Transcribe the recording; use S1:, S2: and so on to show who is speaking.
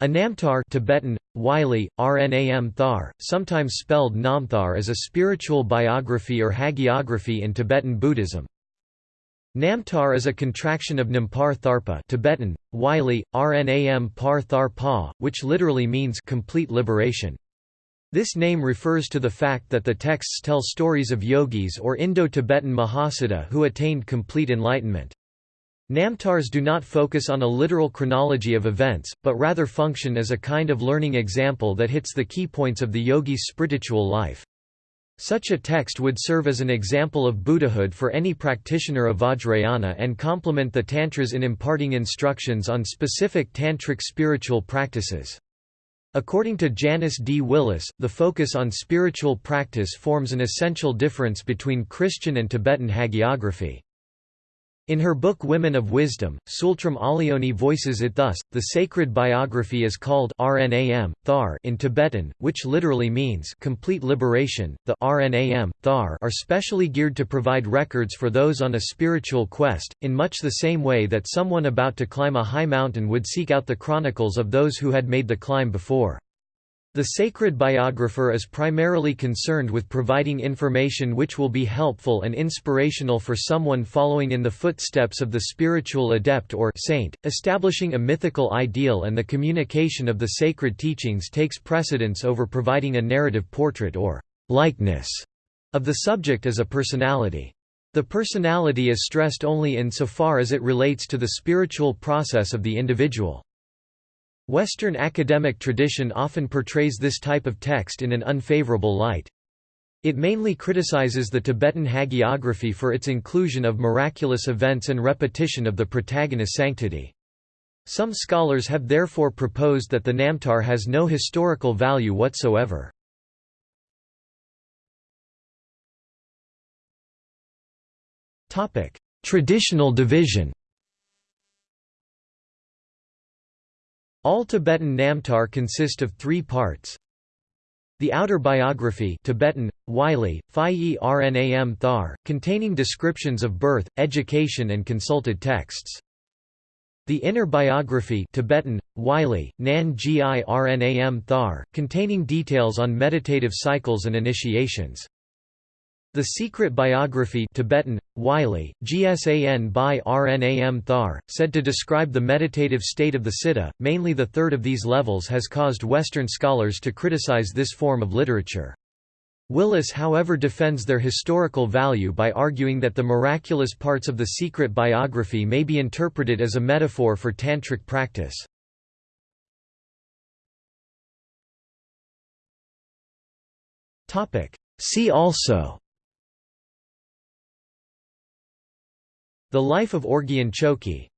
S1: A namtar Tibetan, Wylie, Rnam Thar, sometimes spelled Namthar is a spiritual biography or hagiography in Tibetan Buddhism. Namtar is a contraction of Nampar Tharpa Tibetan, Wylie, Rnam Par Thar Pa, which literally means complete liberation. This name refers to the fact that the texts tell stories of yogis or Indo-Tibetan Mahasiddha who attained complete enlightenment. Namtars do not focus on a literal chronology of events, but rather function as a kind of learning example that hits the key points of the yogi's spiritual life. Such a text would serve as an example of Buddhahood for any practitioner of Vajrayana and complement the Tantras in imparting instructions on specific tantric spiritual practices. According to Janice D. Willis, the focus on spiritual practice forms an essential difference between Christian and Tibetan hagiography. In her book Women of Wisdom, Tsultrim Allione voices it thus, the sacred biography is called Rnam, Thar in Tibetan, which literally means complete liberation. The Rnam, Thar are specially geared to provide records for those on a spiritual quest, in much the same way that someone about to climb a high mountain would seek out the chronicles of those who had made the climb before. The sacred biographer is primarily concerned with providing information which will be helpful and inspirational for someone following in the footsteps of the spiritual adept or saint, establishing a mythical ideal and the communication of the sacred teachings takes precedence over providing a narrative portrait or likeness of the subject as a personality. The personality is stressed only insofar as it relates to the spiritual process of the individual. Western academic tradition often portrays this type of text in an unfavorable light. It mainly criticizes the Tibetan hagiography for its inclusion of miraculous events and repetition of the protagonist's sanctity. Some scholars have therefore proposed that the Namtar has no historical value whatsoever. Traditional division All Tibetan Namtar consist of three parts. The outer biography Tibetan, Wylie, Phi Rnam Thar, containing descriptions of birth, education and consulted texts. The inner biography Tibetan, Wylie, Nan Gi Rnam Thar, containing details on meditative cycles and initiations. The Secret Biography Tibetan, Wylie, Gsan by Rnam Thar, said to describe the meditative state of the Siddha, mainly the third of these levels has caused Western scholars to criticize this form of literature. Willis however defends their historical value by arguing that the miraculous parts of the secret biography may be interpreted as a metaphor for tantric practice. See also the Life of Orgyen Chokyi